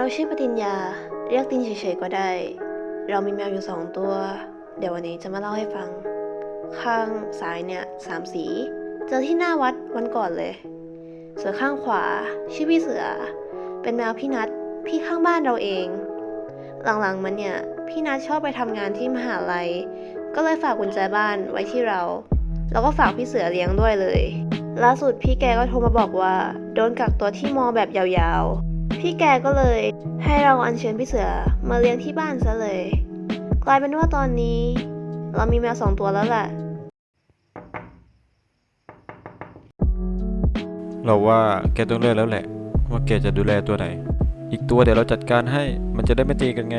เราชื่อปติญญา เรียกตินเฉยๆก็ได้ เรามีแมวอยู่สองตัว เดี๋ยววันนี้จะมาเล่าให้ฟัง ข้างซ้ายเนี่ยสามสี เจอที่หน้าวัดวันก่อนเลย ส่วนข้างขวา ชื่อพี่เสือ เป็นแมวพี่นัทพี่ข้างบ้านเราเอง หลังๆมันเนี่ย พี่นัทชอบไปทำงานที่มหาลัย ก็เลยฝากกุญแจบ้านไว้ที่เรา แล้วก็ฝากพี่เสือเลี้ยงด้วยเลย ล่าสุดพี่แกก็โทรมาบอกว่า โดนกักตัวที่มอแบบยาวๆ พี่แกก็เลยให้เราอัญเชิญพี่เสือมาเลี้ยงที่บ้านซะเลย กลายเป็นว่าตอนนี้ เรามีแมวสองตัวแล้วแหละ เราว่าแกต้องเลือกแล้วแหละ ว่าแกจะดูแลตัวไหน อีกตัวเดี๋ยวเราจัดการให้มันจะได้ไม่ตีกันไง